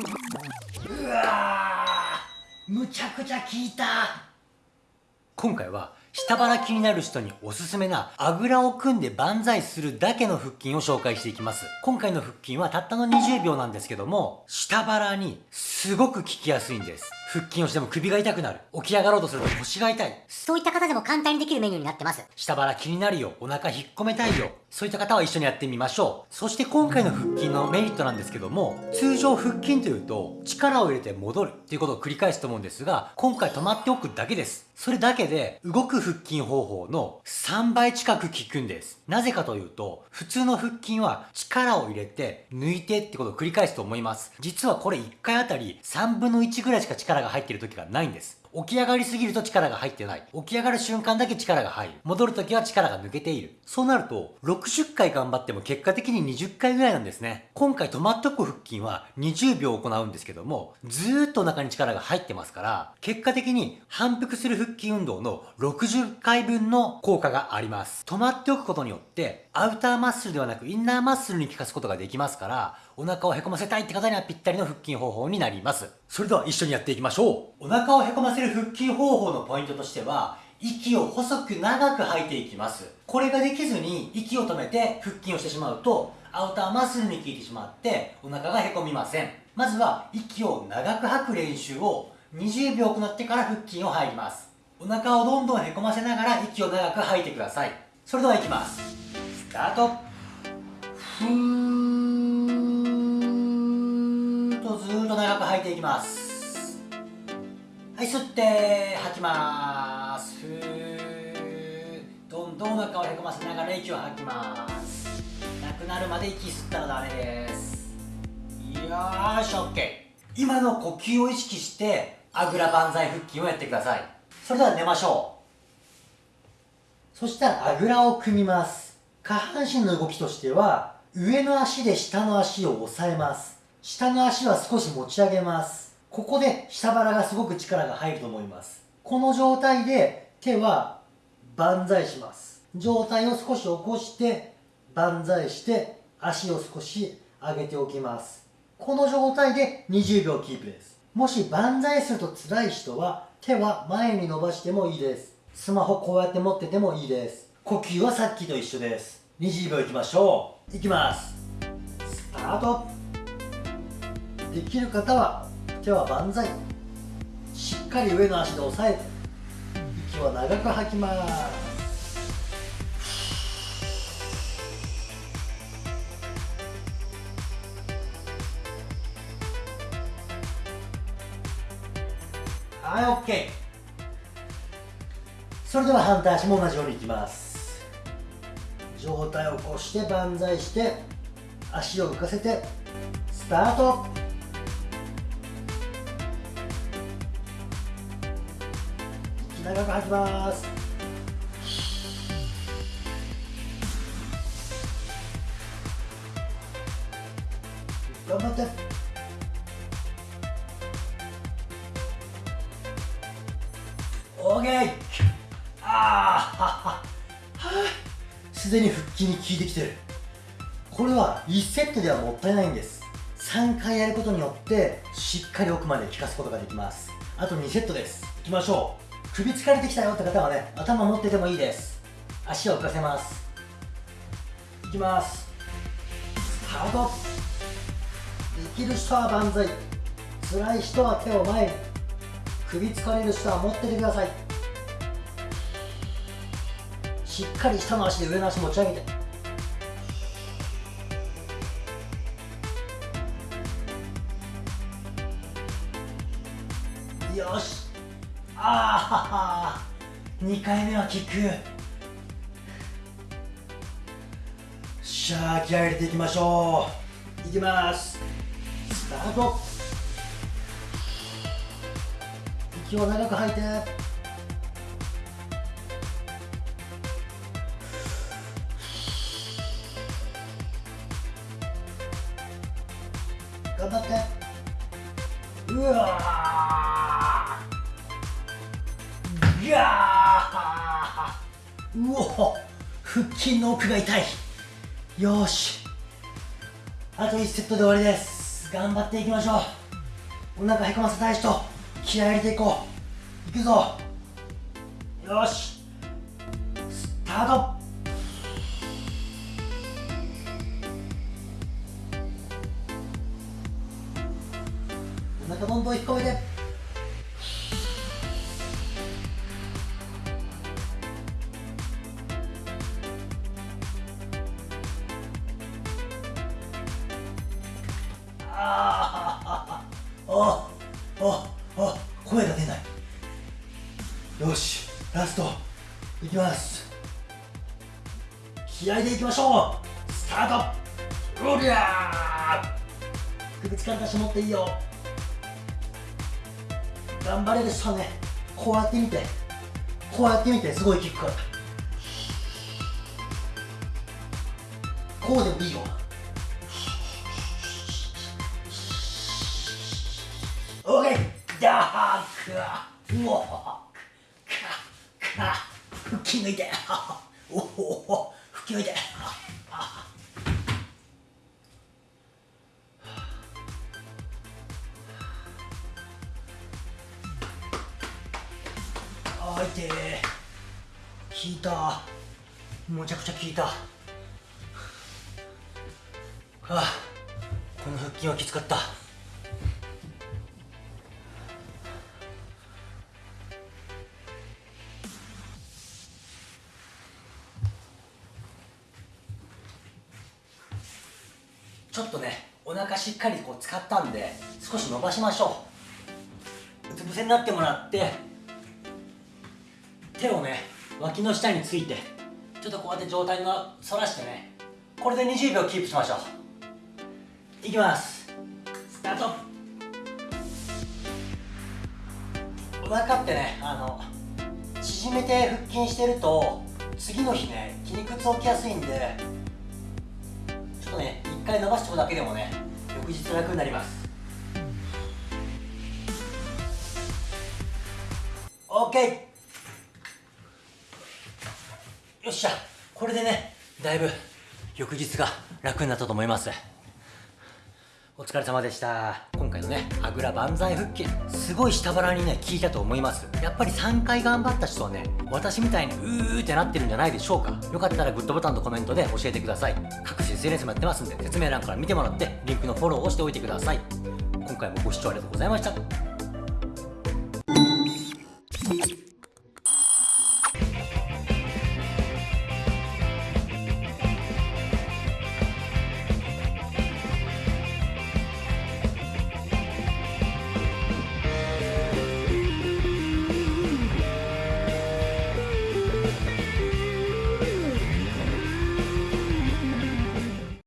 うわむちゃくちゃ効いた。今回は下腹気になる人におすすめなあぐらを組んで万歳するだけの腹筋を紹介していきます。今回の腹筋はたったの20秒なんですけども、下腹にすごく効きやすいんです。腹筋をしても首が痛くなる。起き上がろうとすると腰が痛い。そういった方でも簡単にできるメニューになってます。下腹気になるよ。お腹引っ込めたいよ。そういった方は一緒にやってみましょう。そして今回の腹筋のメリットなんですけども、通常腹筋というと力を入れて戻るっていうことを繰り返すと思うんですが、今回止まっておくだけです。それだけで動く腹筋方法の3倍近く効くんです。なぜかというと、普通の腹筋は力を入れて抜いてってことを繰り返すと思います。実はこれ1回あたり3分の1ぐらいしか力が入っている時がないんです。起き上がりすぎると力が入ってない。起き上がる瞬間だけ力が入る。戻るときは力が抜けている。そうなると、60回頑張っても結果的に20回ぐらいなんですね。今回止まっとく腹筋は20秒行うんですけども、ずーっとお腹に力が入ってますから、結果的に反復する腹筋運動の60回分の効果があります。止まっておくことによって、アウターマッスルではなくインナーマッスルに効かすことができますから、お腹をへこませたいって方にはぴったりの腹筋方法になります。それでは一緒にやっていきましょう。お腹をへこませる腹筋方法のポイントとしては、息を細く長く吐いていきます。これができずに息を止めて腹筋をしてしまうと、アウターマッスルに効いてしまってお腹がへこみません。まずは息を長く吐く練習を20秒行ってから腹筋を入ります。お腹をどんどんへこませながら息を長く吐いてください。それではいきます。スタート。吐いていきます。はい吸って吐きます。ふーどんどんお腹をへこませながら息を吐きます。なくなるまで息吸ったらダメです。よーし OK 今の呼吸を意識してあぐら万歳腹筋をやってくださいそれでは寝ましょうそしたらあぐらを組みます。下半身の動きとしては上の足で下の足を押さえます。下の足は少し持ち上げます。ここで下腹がすごく力が入ると思います。この状態で手は万歳します。状態を少し起こして万歳して足を少し上げておきます。この状態で20秒キープです。もし万歳すると辛い人は手は前に伸ばしてもいいです。スマホこうやって持っててもいいです。呼吸はさっきと一緒です。20秒いきましょう。いきます。スタートできる方は手は万歳。しっかり上の足で押さえて息は長く吐きます。はい OK それでは反対足も同じようにいきます。上体を起こして万歳して足を浮かせてスタート。長く吐きます。頑張って。オーケー。ああすでに腹筋に効いてきてる。これは1セットではもったいないんです。3回やることによってしっかり奥まで効かすことができます。あと2セットです。いきましょう。首疲れてきたよって方はね頭持っててもいいです。足を浮かせます。いきます。スタートできる人は万歳。辛い人は手を前に首疲れる人は持っててください。しっかり下の足で上の足持ち上げて。よし。2回目は効くしゃあ気合入れていきましょう。いきます。スタート。息を長く吐いて。頑張って。うわやー。うお腹筋の奥が痛い。よし。あと1セットで終わりです。頑張っていきましょう。お腹へこませたい人気合い入れていこう。いくぞ。よし。スタート。お腹どんどん引っ込めて。あああ声が出ない。よしラスト。いきます。気合でいきましょう。スタート。おりゃー。首力出し持っていいよ。頑張れる人はね。こうやってみて。こうやってみて。すごい効くからこうでもいいよ。ケーダークうおかか吹き抜いておお吹き抜いて。あいて効いた。むちゃくちゃ効いた。はあこの腹筋はきつかった。ちょっとねお腹しっかりこう使ったんで少し伸ばしましょう。うつ伏せになってもらって手をね脇の下についてちょっとこうやって状態の反らしてねこれで20秒キープしましょう。いきます。スタート。お腹ってねあの縮めて腹筋してると次の日ね筋肉痛起きやすいんで回伸ばしておくだけでもね翌日楽になります。OK よっしゃ。これでねだいぶ翌日が楽になったと思います。お疲れ様でした。今回のねあぐら万歳腹筋すごい下腹にね効いたと思います。やっぱり3回頑張った人はね私みたいにうーってなってるんじゃないでしょうか。よかったらグッドボタンとコメントで教えてください。各種 SNS もやってますんで説明欄から見てもらってリンクのフォローをしておいてください。今回もご視聴ありがとうございました。